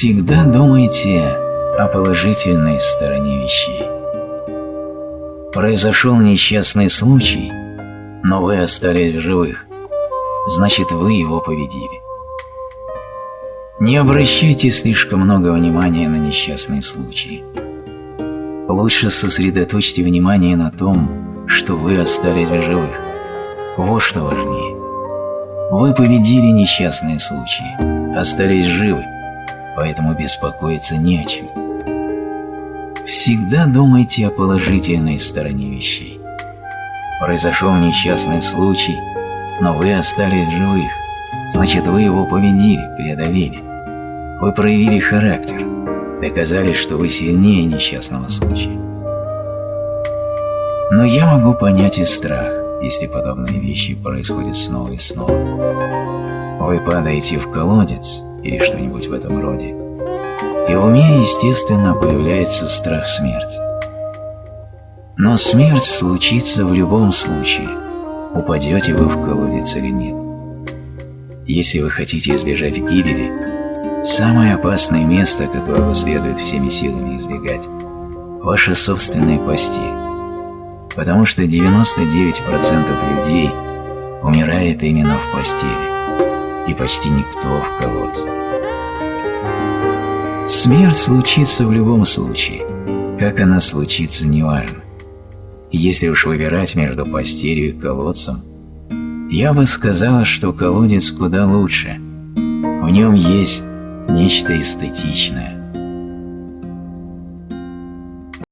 Всегда думайте о положительной стороне вещей. Произошел несчастный случай, но вы остались в живых, значит вы его победили. Не обращайте слишком много внимания на несчастные случаи. Лучше сосредоточьте внимание на том, что вы остались в живых. Вот что важнее. Вы победили несчастные случаи, остались живы, поэтому беспокоиться не о чем. Всегда думайте о положительной стороне вещей. Произошел несчастный случай, но вы остались живых, значит вы его победили, преодолели. Вы проявили характер, доказали, что вы сильнее несчастного случая. Но я могу понять и страх, если подобные вещи происходят снова и снова. Вы падаете в колодец или что-нибудь в этом роде, и в уме, естественно, появляется страх смерти. Но смерть случится в любом случае, упадете вы в колодец или нет. Если вы хотите избежать гибели, самое опасное место, которого следует всеми силами избегать – ваша собственная постель. Потому что 99% людей умирает именно в постели, и почти никто в колодце. Смерть случится в любом случае, как она случится, неважно. Если уж выбирать между постелью и колодцем, я бы сказала, что колодец куда лучше. В нем есть нечто эстетичное,